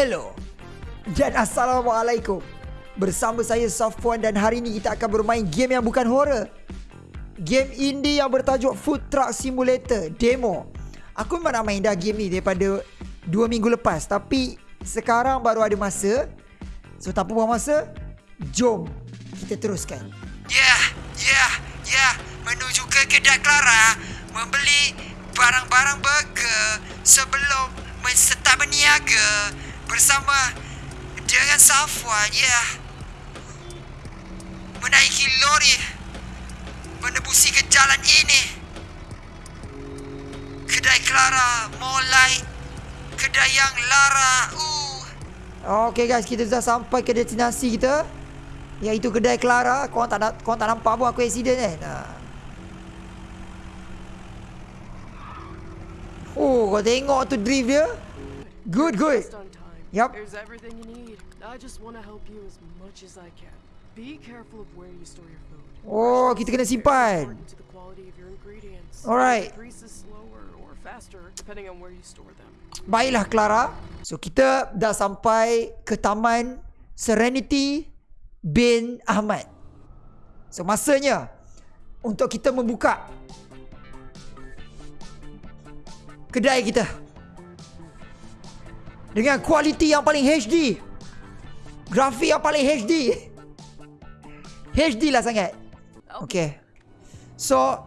Hello. Dan Assalamualaikum. Bersama saya Safwan dan hari ini kita akan bermain game yang bukan horror. Game indie yang bertajuk Food Truck Simulator Demo. Aku memang nak main dah game ni daripada 2 minggu lepas. Tapi sekarang baru ada masa. So tak buang masa Jom kita teruskan. Yeah, yeah, yeah. Menuju ke kedai Clara Membeli barang-barang burger Sebelum mensetap berniaga Bersama dengan Safwan, ya yeah. Menaiki lori Menebusi ke jalan ini Kedai Clara Mulai Kedai yang lara uh. Okay guys kita dah sampai ke destinasi kita Iaitu kedai Clara Korang tak, korang tak nampak pun aku accident kan nah. Oh kau tengok tu drift dia Good good Yup. There's everything you need. I just want to help you as much as I can. Be careful of where you store your food. Oh kita kena simpan. Alright Baiklah Clara. So kita dah sampai ke taman Serenity bin Ahmad. So masanya Untuk kita membuka Kedai kita Dengan kualiti yang paling HD Grafik yang paling HD HD lah sangat. Okay. So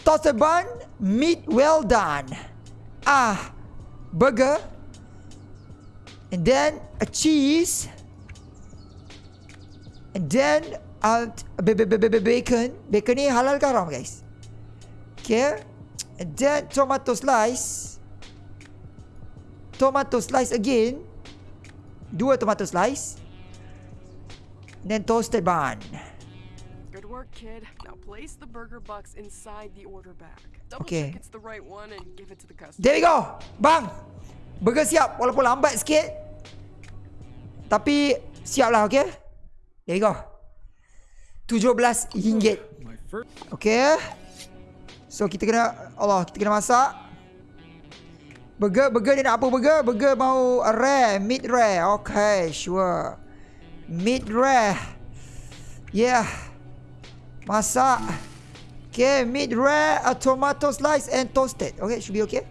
Toasted bun Meat well done. Ah Burger. And then A cheese. And then uh, Bacon. Bacon ni halal ke haram guys? Okay. And then Tomato slice Tomato slice again. Dua tomato slice. And then toasted bun. Good work kid. Now place the burger box inside the order bag. Double okay. check it's the right one and give it to the customer. There we go. Bang. Burger siap Walaupun lambat sikit. Tapi Siap lah okay? There we go. RM17 Okay. So kita kena Allah Kita kena masak Burger Burger ni nak apa burger? Burger mau rare Mid rare. Okay sure. Mid rare. Yeah. Masak. Okay mid rare A tomato slice and toasted. Okay should be okay.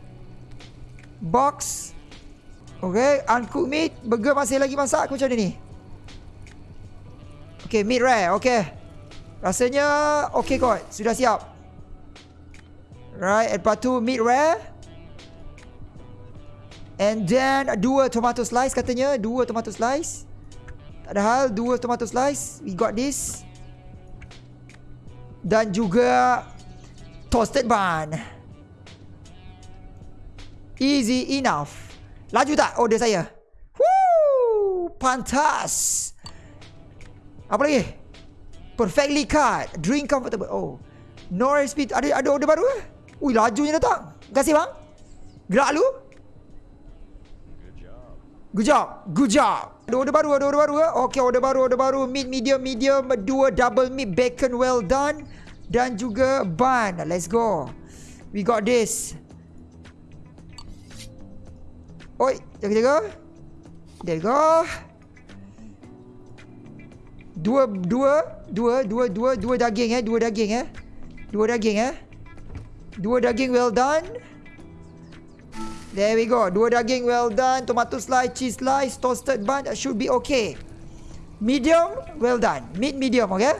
Box. Okay Uncooked meat. Burger masih lagi masak Aku macam ni? Okay mid rare. Okay. Rasanya Okay kot. Sudah siap. Right Lepas tu mid rare And then Dua tomato slice katanya Dua tomato slice Tak ada hal Dua tomato slice We got this Dan juga Toasted bun Easy enough Laju tak order saya Woo Pantas apa lagi? Perfectly cut. Drink comfortable. Oh. No speed. Ada ada order baru ke? Ui, lajunya datang. Terima kasih bang. Gerak lu. Good job. Good job. Ada order baru, ada order baru ke? Okay, order baru, order baru. Meat medium, medium. Dua double meat bacon well done. Dan juga bun. Let's go. We got this. Oi, jaga-jaga. There we go. Dua dua dua dua dua dua daging eh, dua daging eh. Dua daging eh. Dua daging well done. There we go. Dua daging well done, tomato slice, cheese slice, toasted bun that should be okay. Medium well done. Meat medium, okay?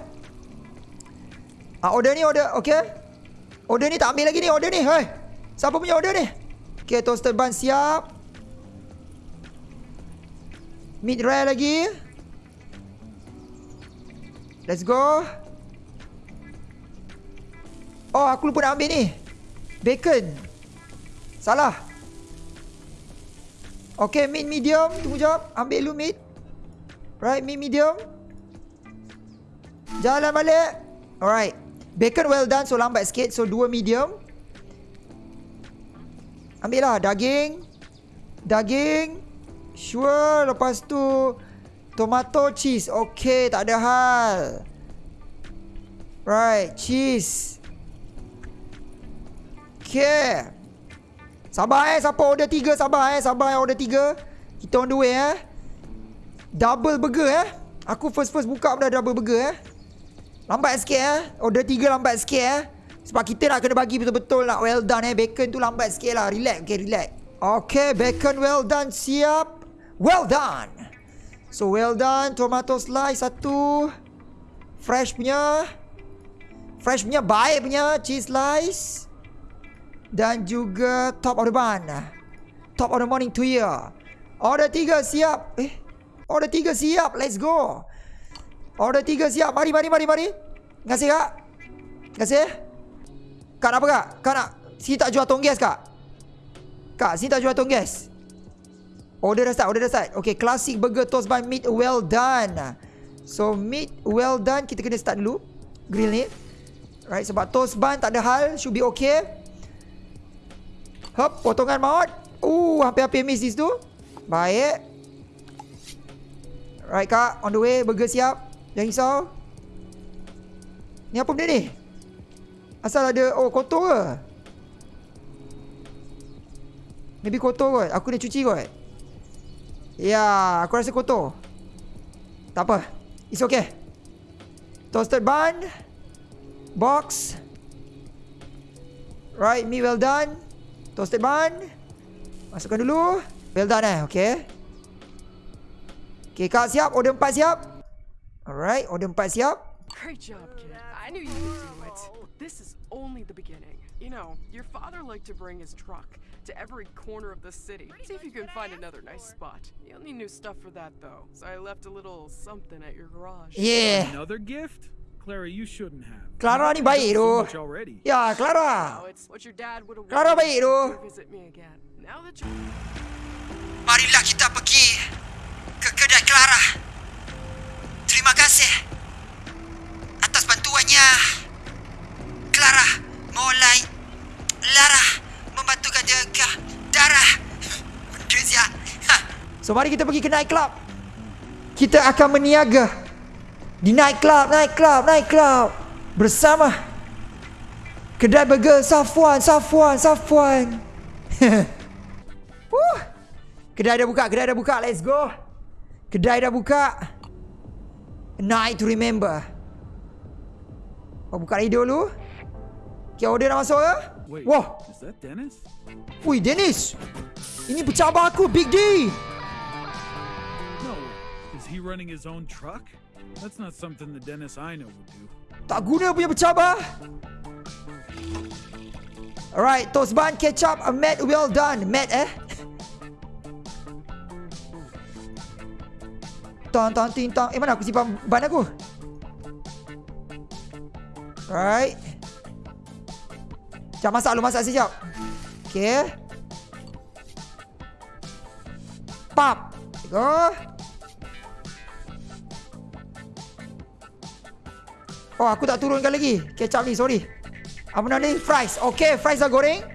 Ah order ni order, okay? Order ni tak ambil lagi ni, order ni. Hey. Siapa punya order ni? Okay, toasted bun siap. Meat rare lagi. Let's go Oh aku lupa nak ambil ni Bacon Salah Okay meat medium. Tunggu jap Ambil lu meat Right meat medium. Jalan balik. Alright. Bacon well done So lambat sikit. So dua medium. Ambil lah. Daging. Daging. Sure. Lepas tu Tomato cheese. Okay tak ada hal. Right Cheese. Okay Sabar eh Siapa order tiga Sabar eh Sabar eh order tiga Kita on the way eh. Double burger eh. Aku first-first buka pun double burger eh. Lambat sikit eh. Order tiga lambat sikit eh. Sebab kita nak kena bagi betul-betul nak well done eh. Bacon tu lambat sikit lah. Relax. Okay, relax. Okay, bacon well done. Siap. Well done. So, well done. Tomato slice satu. Fresh punya. Fresh punya. Baik punya. Cheese slice. Dan juga top of the bun. Top of the morning to you. Order tiga siap. Eh. Order tiga siap. Let's go. Order tiga siap. Mari, mari, mari, mari. Kasih, Kak. Kasih. Kak nak apa, Kak? Kak nak... Sini tak jual tong gas, Kak? Kak, sini tak jual tong gas? Order dah start, order dah start. Okay, classic burger toast by meat well done. So, meat well done. Kita kena start dulu. Grill ni. Right, sebab toast bun tak ada hal. Should be okay. Hop, potongan maut. Uh, hampir-hampir miss this tu. Baik. Right, Kak. On the way. Burger siap. Jangan risau. Ni apa benda ni? Asal ada... Oh, kotor ke? Maybe kotor kot. Aku dah cuci kot. Ya, aku rasa kotor. Tak apa. It's okay. Toasted bun. Box. Right, me well done. Toasted bun. Masukkan dulu. Well done eh, okay. Okay, Kak siap. Order empat siap. Alright, order empat siap. Great job, kid. I knew you could do it. This is only the beginning. You know, your father liked to bring his truck to every corner of the city. See if you can find another nice spot. You'll need new stuff for that, though. So I left a little something at your garage. Yeah. Another gift? Clara, you shouldn't have. Clara ni baik tu. Ya, Clara. Clara baik tu. Marilah kita pergi ke kedai Clara. Terima kasih atas bantuannya. Clara mulai Lara membantukan jaga darah. Benda siap. Ha. So mari kita pergi ke night club. Kita akan meniaga di night club, night club, night club bersama kedai burger Safwan, Safwan, Safwan. Woo. Kedai dah buka, kedai dah buka. Let's go. Kedai dah buka. A night to remember. Oh, buka radio dulu. Okay, order dah masuk ke? Wait, Wah, is that Dennis? Wih Dennis. Ini pencabar aku, Big D. Is he running his own truck? That's not something the Dennis I know would do. Tak guna punya bercabar. Alright, toast bun, ketchup, a Matt well done. Matt eh? Tong tong ting tong. Eh mana aku simpan ban aku? Right. Sekejap masak dulu, masak sekejap. Okay. Pap. Go. Oh, aku tak turunkan lagi. Kecap ni, sorry. Apa nama ni? Fries. Okay, fries dah goreng.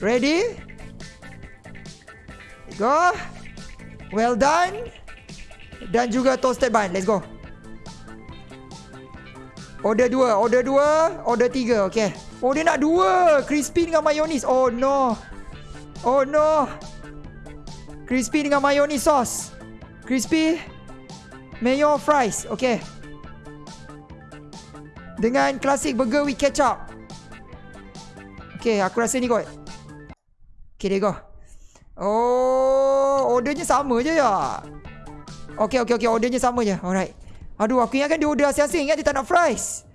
Ready? Go. Well done. Dan juga toasted bun. Let's go. Order dua, order dua, order tiga. Okay. Oh, dia nak dua. Crispy dengan mayonis. Oh, no. Oh, no. Crispy dengan mayonis sauce. Crispy. Mayo fries. Okay. Dengan classic burger with ketchup. Okay, aku rasa ni kot. Okay, there you go. Oh, ordernya sama je ya. Okay, okay, okay. Ordernya sama je. Alright. Aduh, aku ingatkan dia order asing-asing. Ingat dia tak nak fries.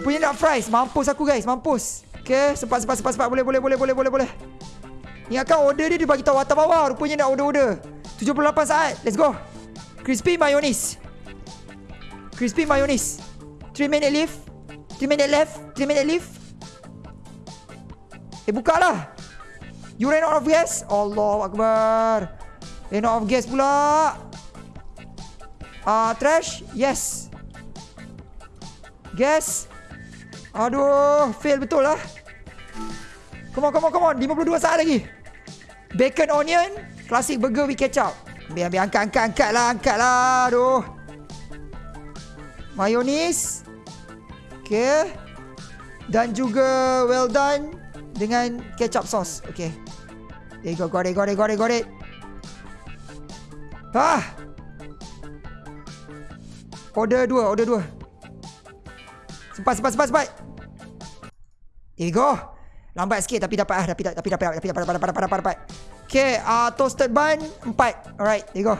Rupanya nak fries. Mampus aku guys. Mampus. Okay, sempat, sempat, sempat, sempat. Boleh, boleh, boleh, boleh, boleh, boleh. Ingatkan order dia, dia bagi tahu atas bawah. Rupanya nak order-order. 78 saat. Let's go. Crispy mayonnaise. Crispy mayonnaise. 3 minute leave. 3 minute left. 3 minute leave. Eh, buka lah. You ran out of gas? Allah Akbar. Ran out of gas pula. Ah, uh, trash? Yes. Gas? Aduh, fail betul lah. Come on, come on, come on. 52 saat lagi. Bacon onion, classic burger with ketchup. Biar, biar angkat, angkat, angkat lah, angkat lah. Aduh. Mayonis. Okay. Dan juga well done dengan ketchup sauce. Okay. There you go. Got it, got it, got it, got it. Ah. Order dua, order dua. Sempat, sempat, sempat, sempat. There you go. Lambat sikit tapi dapat ah, tapi tapi dapat, tapi dapat, dapat, dapat, dapat, dapat, dapat. Okay, uh, toasted bun empat. Alright, there you go.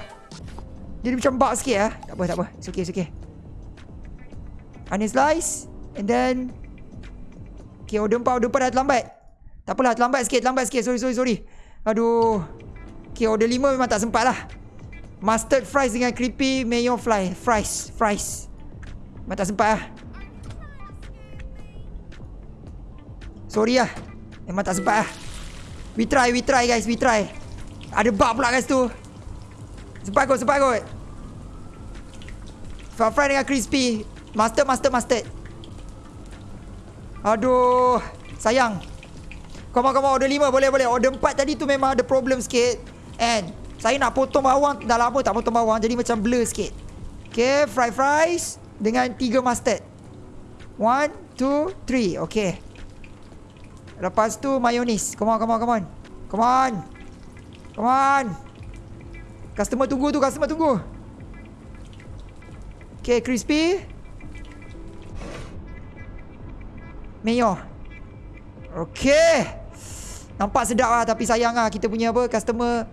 Jadi macam bak sikit ah. Tak apa, tak apa. It's okay, it's okay. Onion slice. And then... Okay, order empat, order empat dah terlambat. Tak apalah, terlambat sikit, terlambat sikit. Sorry, sorry, sorry. Aduh. Okay, order lima memang tak sempat lah. Mustard fries dengan creepy mayo fly. Fries, fries. Memang tak sempat lah. Sorry lah. Memang tak sempat lah. We try, we try guys, we try. Ada bug pula guys tu. Sempat kot, sempat kot. Far fry dengan crispy. Master, master, master. Aduh. Sayang. Come on, come on. Order 5 boleh, boleh. Order 4 tadi tu memang ada problem sikit. And saya nak potong bawang. Dah lama tak potong bawang. Jadi macam blur sikit. Okay, fry fries. Dengan 3 mustard. 1, 2, 3. Okay. Lepas tu mayonis. Come on, come on, come on. Come on. Come on. Customer tunggu tu, customer tunggu. Okay, crispy. Mayo. Okay. Nampak sedap lah tapi sayang lah kita punya apa customer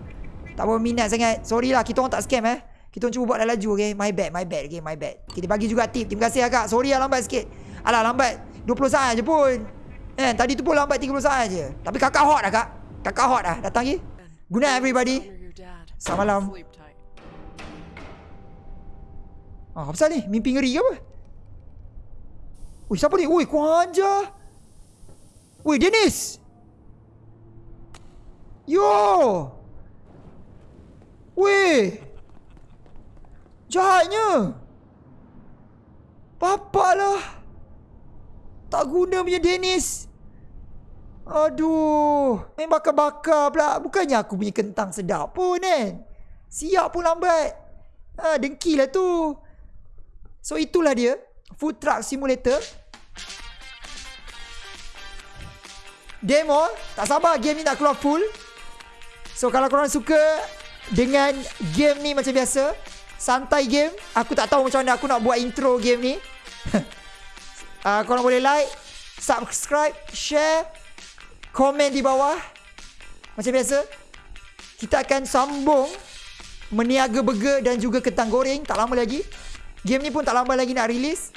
tak berminat sangat. Sorry lah kita orang tak scam eh. Kita orang cuba buat dah laju okay. My bad, my bad okay, my bad. Kita bagi juga tip. Terima kasih agak. Sorry lah lambat sikit. Alah lambat 20 saat je pun. Eh, tadi tu pun lambat 30 saat je. Tapi kakak hot dah kak. Kakak hot dah. Datang lagi. Good night everybody. Selamat malam. Ah, apa pasal ni? Mimpi ngeri ke apa? Ui, siapa ni? Ui, kurang ajar. Ui, Dennis. Yo. Ui. Jahatnya. Bapak lah. Tak guna punya Dennis. Aduh. Main bakar-bakar pula. Bukannya aku punya kentang sedap pun kan. Siap pun lambat. Ha, dengki lah tu. So itulah dia. Food Truck Simulator. Demo. Tak sabar game ni nak keluar full. So kalau korang suka dengan game ni macam biasa. Santai game. Aku tak tahu macam mana aku nak buat intro game ni. uh, korang boleh like. Subscribe. Share. Komen di bawah. Macam biasa. Kita akan sambung. Meniaga burger dan juga kentang goreng. Tak lama lagi. Game ni pun tak lama lagi nak release.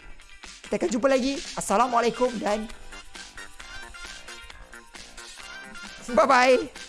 Kita akan jumpa lagi. Assalamualaikum dan... Bye-bye.